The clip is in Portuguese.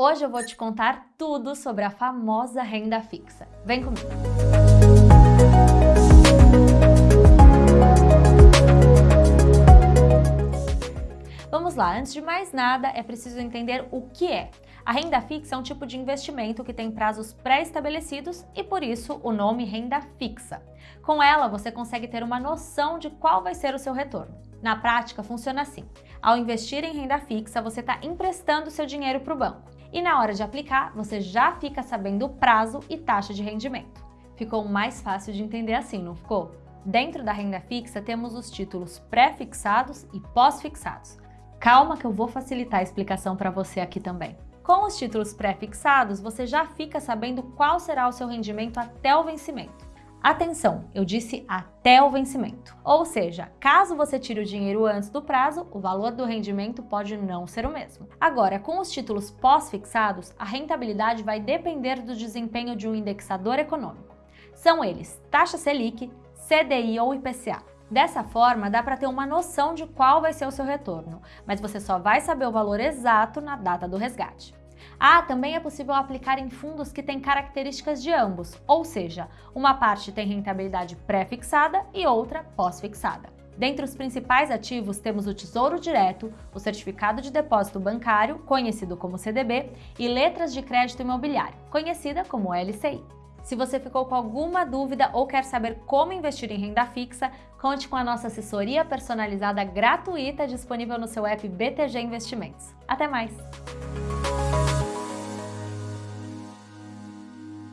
Hoje eu vou te contar tudo sobre a famosa renda fixa. Vem comigo! Vamos lá, antes de mais nada, é preciso entender o que é. A renda fixa é um tipo de investimento que tem prazos pré-estabelecidos e, por isso, o nome renda fixa. Com ela, você consegue ter uma noção de qual vai ser o seu retorno. Na prática, funciona assim. Ao investir em renda fixa, você está emprestando seu dinheiro para o banco. E na hora de aplicar, você já fica sabendo o prazo e taxa de rendimento. Ficou mais fácil de entender assim, não ficou? Dentro da renda fixa, temos os títulos pré-fixados e pós-fixados. Calma que eu vou facilitar a explicação para você aqui também. Com os títulos pré-fixados, você já fica sabendo qual será o seu rendimento até o vencimento. Atenção, eu disse até o vencimento. Ou seja, caso você tire o dinheiro antes do prazo, o valor do rendimento pode não ser o mesmo. Agora, com os títulos pós-fixados, a rentabilidade vai depender do desempenho de um indexador econômico. São eles taxa Selic, CDI ou IPCA. Dessa forma, dá para ter uma noção de qual vai ser o seu retorno, mas você só vai saber o valor exato na data do resgate. Ah, também é possível aplicar em fundos que têm características de ambos, ou seja, uma parte tem rentabilidade pré-fixada e outra pós-fixada. Dentre os principais ativos temos o Tesouro Direto, o Certificado de Depósito Bancário, conhecido como CDB, e Letras de Crédito Imobiliário, conhecida como LCI. Se você ficou com alguma dúvida ou quer saber como investir em renda fixa, conte com a nossa assessoria personalizada gratuita disponível no seu app BTG Investimentos. Até mais!